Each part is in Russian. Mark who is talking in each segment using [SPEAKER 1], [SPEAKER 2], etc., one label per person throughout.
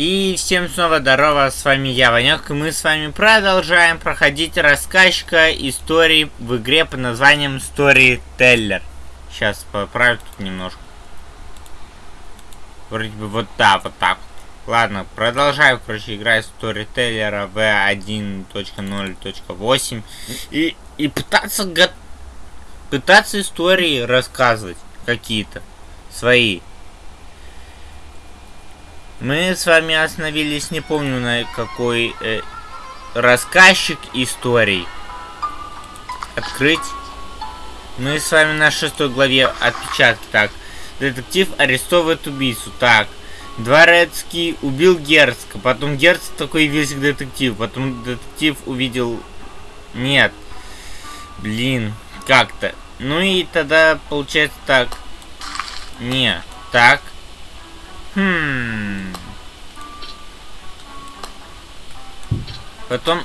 [SPEAKER 1] И всем снова здорово, с вами я, Ванек, и мы с вами продолжаем проходить рассказчика истории в игре под названием Storyteller. Сейчас поправлю тут немножко. Вроде бы вот да, вот так. Ладно, продолжаю, короче, играть Storyteller V1.0.8 и, и пытаться пытаться истории рассказывать какие-то свои. Мы с вами остановились, не помню на какой э, рассказчик историй. Открыть. Мы с вами на шестой главе отпечатки. Так, детектив арестовывает убийцу. Так, Дворецкий убил Герцка. Потом Герцк такой явился к детективу. Потом детектив увидел... Нет. Блин, как-то. Ну и тогда получается так. Не, так. Хм. Потом...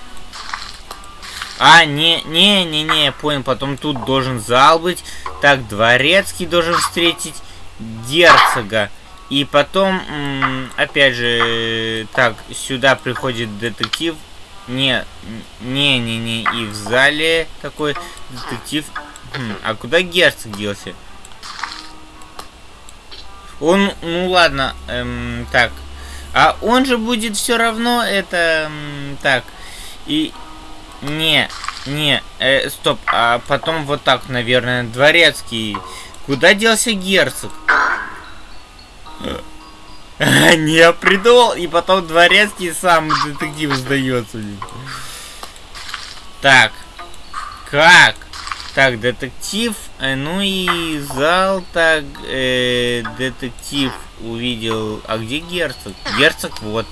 [SPEAKER 1] А, не, не, не, не, я понял. Потом тут должен зал быть. Так, дворецкий должен встретить герцога. И потом, опять же, так, сюда приходит детектив. Не, не, не, не, и в зале такой детектив. Хм, а куда герцог делся? Он, ну ладно, эм, так. А он же будет все равно это, так. И, не, не, э, стоп. А потом вот так, наверное, дворецкий. Куда делся герцог? Не, придумал, и потом дворецкий сам детектив сдается. Так. Как? Так, детектив, ну и зал, так, э, детектив увидел, а где герцог? Герцог, вот.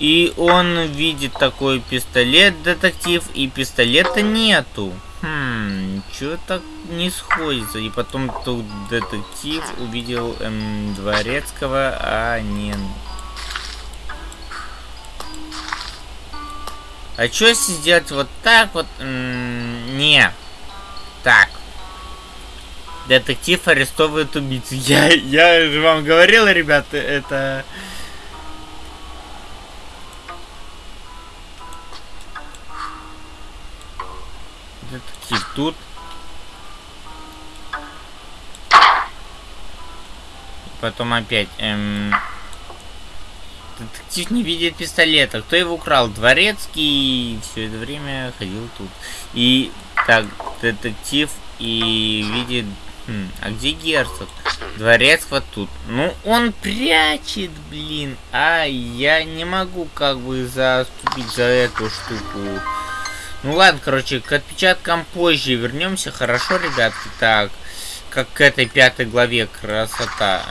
[SPEAKER 1] И он видит такой пистолет, детектив, и пистолета нету. Хм, что так не сходится? И потом тут детектив увидел эм, дворецкого, а не А что если сделать вот так вот? М -м не. Так. Детектив арестовывает убийцу. Я, я же вам говорил, ребята, это... Детектив тут. Потом опять... Эм... Детектив не видит пистолета. Кто его украл? Дворецкий все это время ходил тут. И так, детектив и видит... Хм, а где герцог? Дворец вот тут. Ну, он прячет, блин. А, я не могу как бы заступить за эту штуку. Ну ладно, короче, к отпечаткам позже вернемся. Хорошо, ребятки? Так, как к этой пятой главе красота.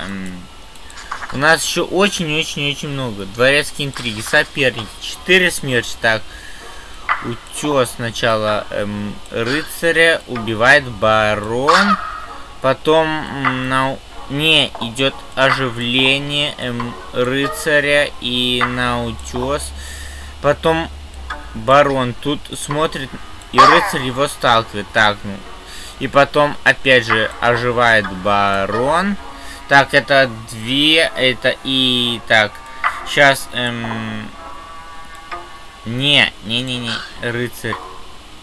[SPEAKER 1] У нас еще очень-очень-очень много. Дворецкие интриги, соперники, четыре смерти. Так, утес сначала эм, рыцаря, убивает барон. Потом на... Не, идет оживление эм, рыцаря и на утес. Потом барон тут смотрит, и рыцарь его сталкивает. Так, ну. И потом, опять же, оживает барон. Так, это две, это и... Так, сейчас... Эм... Не, не-не-не, рыцарь.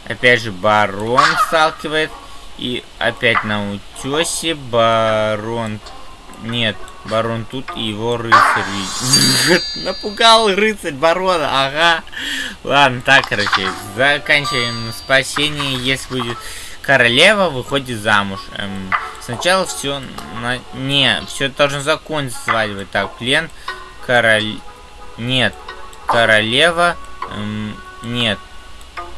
[SPEAKER 1] Опять же, барон сталкивает. И опять на утесе барон... Нет, барон тут и его рыцарь Напугал рыцарь барона, ага. Ладно, так, короче, заканчиваем спасение, если будет... Королева выходит замуж. Эм, сначала все на... Не, все должно закончиться свадьбой. Так, плен. Король... Нет. Королева. Эм, нет.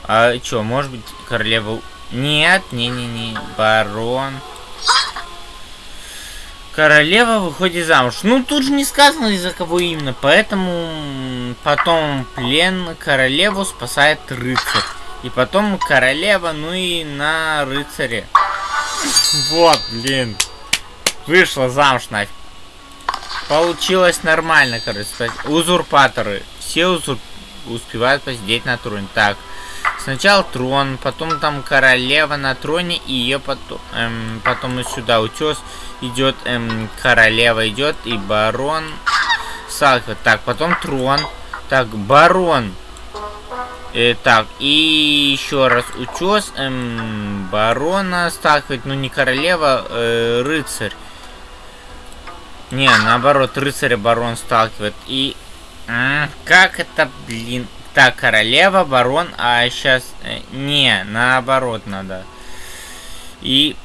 [SPEAKER 1] А что, может быть, королева... Нет, не-не-не. Барон. Королева выходит замуж. Ну, тут же не сказано, из-за кого именно. Поэтому потом плен королеву спасает рыцарь. И потом королева, ну и на рыцаре. Вот, блин. Вышла замуж нафиг. Получилось нормально, короче. Узурпаторы. Все узур... успевают посидеть на троне. Так. Сначала трон, потом там королева на троне, и ее потом, эм, потом и сюда утес идет, эм, королева идет, и барон сталкивает. Так, потом трон. Так, барон. Э, так, и еще раз утес. Эм, барона сталкивает, ну не королева, э, рыцарь. Не, наоборот, рыцаря барон сталкивает. И... как это, блин... Так, королева, барон, а сейчас... Э, не, наоборот надо. И...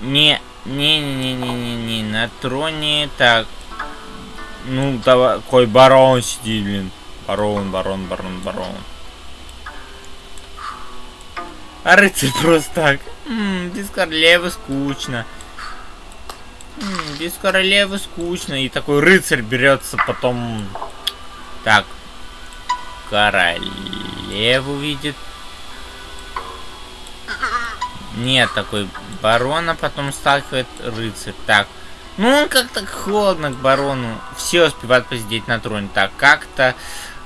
[SPEAKER 1] Не, не-не-не-не-не, на троне... Так... Ну, давай, какой барон сидит, блин. Барон, барон, барон, барон. А рыцарь просто так. М -м, без королевы скучно. без королевы скучно. И такой рыцарь берется потом... Так. Королеву видит. Нет, такой барона потом сталкивает рыцарь. Так. Ну, он как-то холодно к барону. Все успевают посидеть на троне. Так, как-то...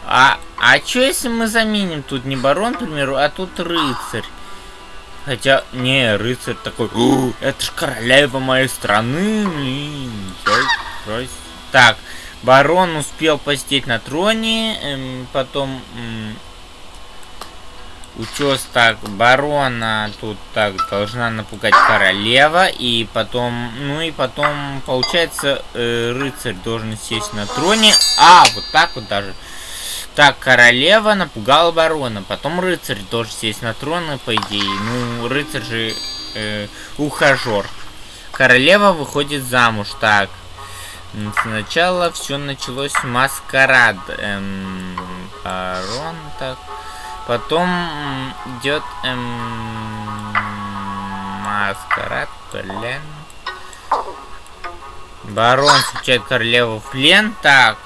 [SPEAKER 1] А, а что если мы заменим тут не барон, к примеру, а тут рыцарь? Хотя, не, рыцарь такой, это ж королева моей страны, блин. Так, барон успел посидеть на троне, эм, потом эм, учес так, барона тут так должна напугать королева, и потом, ну и потом, получается, э, рыцарь должен сесть на троне, а, вот так вот даже. Так, королева напугала барона. Потом рыцарь тоже сесть на трон, по идее. Ну, рыцарь же э, ухажер. Королева выходит замуж. Так. Сначала все началось маскарад. Эм, барон, так. Потом идет эм, маскарад, плен. Барон встречает королеву в плен. Так,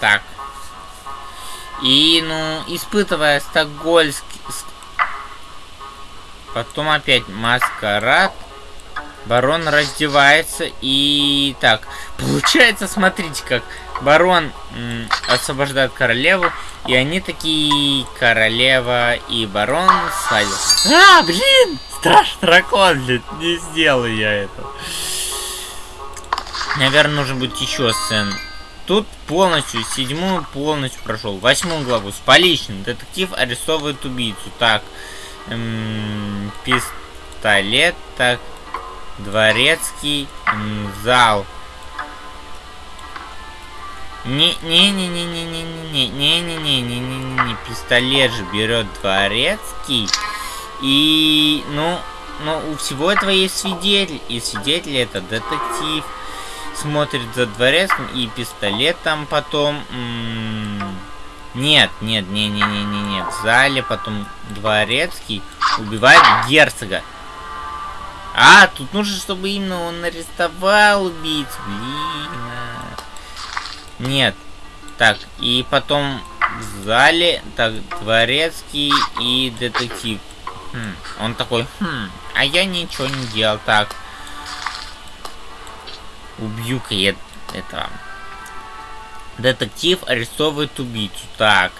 [SPEAKER 1] так. И, ну, испытывая стокгольский... Потом опять маскарад. Барон раздевается и... Так, получается, смотрите, как барон освобождает королеву. И они такие, королева и барон садят. А, блин! Страшный дракон, блин, не сделаю я это. Наверное, нужно будет еще сцен. Тут полностью, седьмую полностью прошел. Восьмую главу. С поличным. Детектив арестовывает убийцу. Так. Эм, пистолет. Так. Дворецкий. Эм, зал. Не-не-не-не-не-не-не-не-не-не-не-не-не. Пистолет же берет дворецкий. И, ну, ну, у всего этого есть свидетель. И свидетель это детектив смотрит за дворецким и пистолет там потом... Нет, нет, не, не, не, не, не. В зале потом дворецкий убивает герцога. А, тут нужно, чтобы именно он арестовал убийцу. Блин. Нет. Так, и потом в зале, так, дворецкий и детектив. Хм, он такой, хм, а я ничего не делал. Так, Убью-ка я этого. Детектив арестовывает убийцу. Так.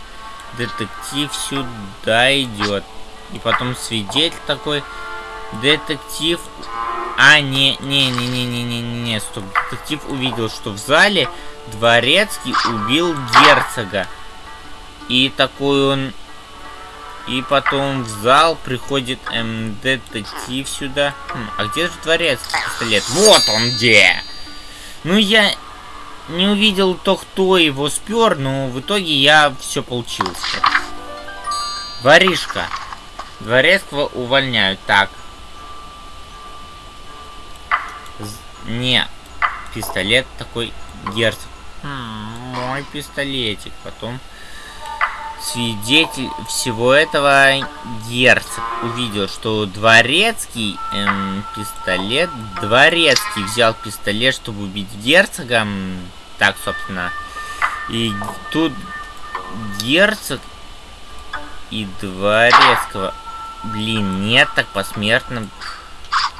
[SPEAKER 1] Детектив сюда идет. И потом свидетель такой. Детектив... А, не, не, не, не, не, не, не, не, стоп. Детектив увидел, что в зале Дворецкий убил герцога. И такой он... И потом в зал приходит эм, детектив сюда. Хм, а где же Дворецкий пистолет? Вот он где! Ну, я не увидел то, кто его спер, но в итоге я все получил. Воришка. Дворецкого увольняют. Так. Не. Пистолет такой герцог. Мой пистолетик. Потом свидетель всего этого герцог увидел, что дворецкий эм, пистолет, дворецкий взял пистолет, чтобы убить герцога, так, собственно, и тут герцог и дворецкого, блин, нет, так посмертно,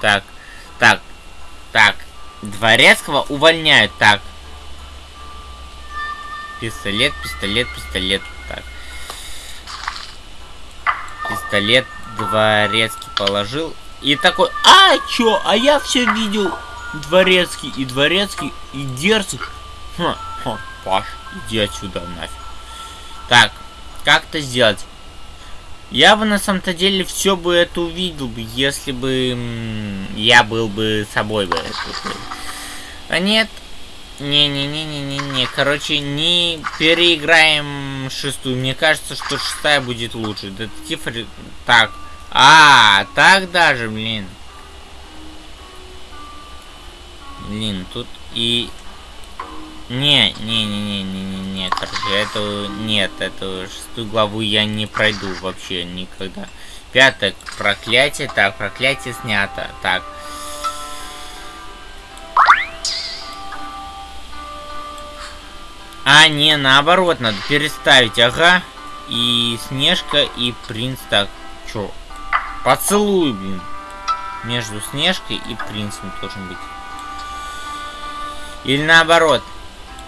[SPEAKER 1] так, так, так, дворецкого увольняют, так, пистолет, пистолет, пистолет, так, пистолет дворецкий положил. И такой, а, чё, а я все видел дворецкий и дворецкий и герцог. Ха, ха, Паш, иди отсюда нафиг. Так, как это сделать? Я бы на самом-то деле все бы это увидел бы, если бы я был бы собой бы. А нет. Не-не-не-не-не-не. Короче, не переиграем шестую. Мне кажется, что шестая будет лучше. Детектив... Так. А, так даже, блин. Блин, тут и не, не, не, не, не, не, не, короче, это нет, эту шестую главу я не пройду вообще никогда. Пятое, проклятие, так, проклятие снято, так. А, не, наоборот, надо переставить, ага. И Снежка, и Принц, так, чё? Поцелуй, блин. Между Снежкой и Принцем должен быть. Или наоборот.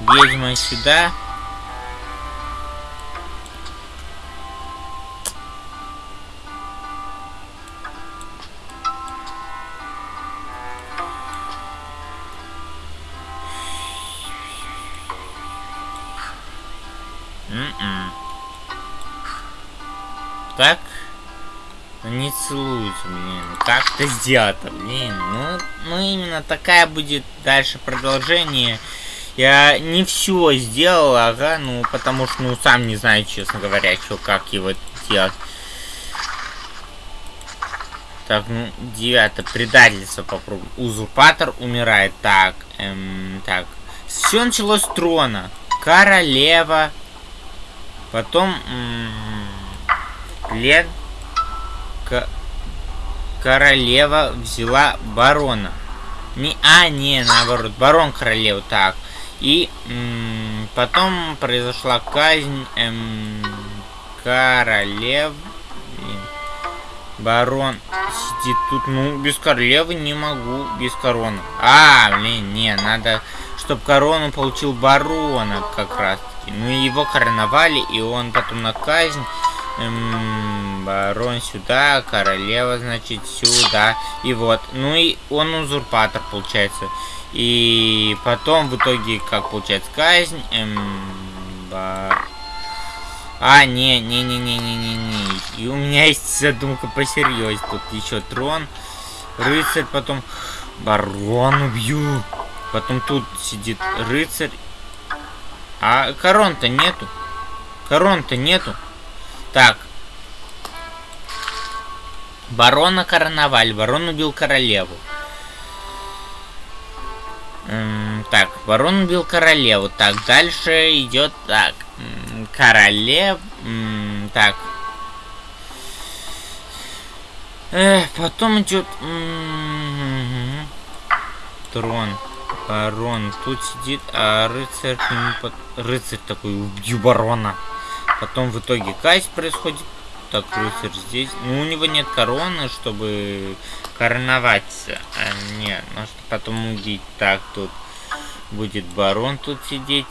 [SPEAKER 1] Ведьма сюда. Не целуются, блин. Как это сделать-то, блин? Ну, ну, именно такая будет дальше продолжение. Я не все сделал, ага, ну, потому что, ну, сам не знаю, честно говоря, что, как его делать. Так, ну, девятое, предательство попробуй. Узурпатор умирает. Так, эм, так. Все началось с трона. Королева. Потом, плен. Королева взяла барона. Не, а, не, наоборот, барон королеву. Так, и потом произошла казнь эм, королев. Барон сидит тут. Ну, без королевы не могу, без короны. А, блин, не, надо, чтобы корону получил барона как раз таки. Ну, его короновали, и он потом на казнь. Эм, барон сюда, королева, значит, сюда. И вот. Ну и он узурпатор, получается. И потом в итоге, как получается, казнь. Эм, бар... А, не, не, не, не, не, не, не. И у меня есть задумка посерьезнее. Тут еще трон, рыцарь, потом барон убью. Потом тут сидит рыцарь. А корон-то нету. Корон-то нету. Так. Барона короновали. Барон убил королеву так, ворон убил королеву. Так, дальше идет так. Королев. Так. Эх, потом идет трон. Барон. Тут сидит, а рыцарь под... Рыцарь такой, убью барона. Потом в итоге казнь происходит. Так, рыцарь здесь. Ну, у него нет короны, чтобы короноваться. А, нет, ну что потом убить. Так, тут будет барон тут сидеть.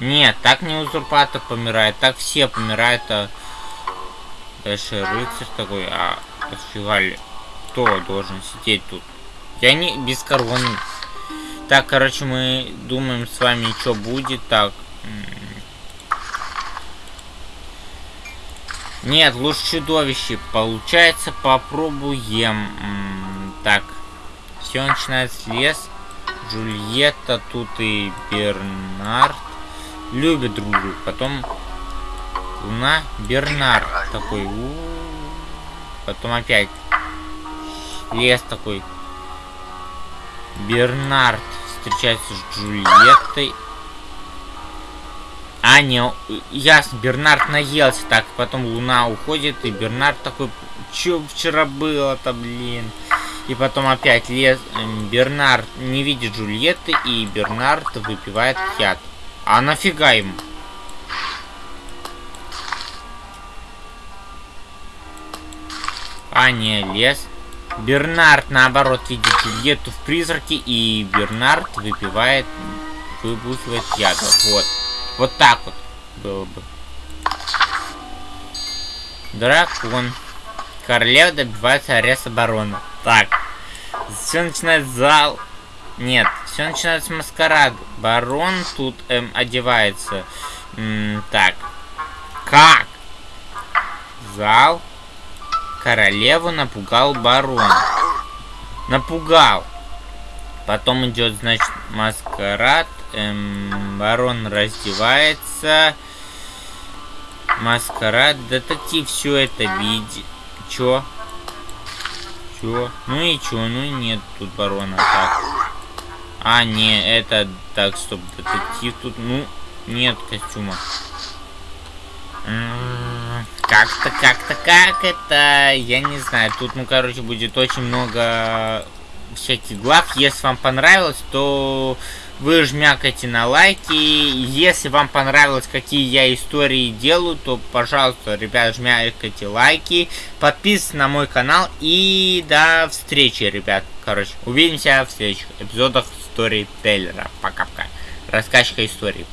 [SPEAKER 1] Нет, так не узурпатор помирает, так все помирают, а дальше рыцарь такой, а фига кто должен сидеть тут? Я не без короны. Так, короче, мы думаем с вами, что будет. Так. Нет, лучше чудовище. Получается, попробуем. Так. Все начинается с лес. Джульетта тут и Бернард любят друг друга. Потом Луна, Бернард такой. У -у -у. Потом опять лес такой. Бернард встречается с Джульеттой. А, не, ясно, Бернард наелся. Так, потом Луна уходит, и Бернард такой, что вчера было-то, блин. И потом опять лес... Эм, Бернард не видит Джульетты, и Бернард выпивает яд. А нафига ему? А, не, лес. Бернард, наоборот, видит Джульетту в призраке, и Бернард выпивает... Выбухивает яд. Вот. Вот так вот было бы. Дракон. Королева добивается ареста барона. Так. Все начинает зал. Нет, все начинается с маскарад. Барон тут эм, одевается. М так. Как? Зал. Королеву напугал барон. Напугал. Потом идет, значит, маскарад. Эм, барон раздевается. Маскарад. Детектив все это видит. Чё? Чё? Ну и чё? Ну и нет тут барона. Так. А, не, это... Так, стоп, детектив тут... Ну, нет костюма. Как-то, как-то, как это... Я не знаю. Тут, ну, короче, будет очень много всяких глав. Если вам понравилось, то вы жмякайте на лайки. Если вам понравилось, какие я истории делаю, то, пожалуйста, ребят, жмякайте лайки. Подписывайтесь на мой канал. И до встречи, ребят. Короче, увидимся в следующих эпизодах истории Тейлера. Пока-пока. Рассказчика истории.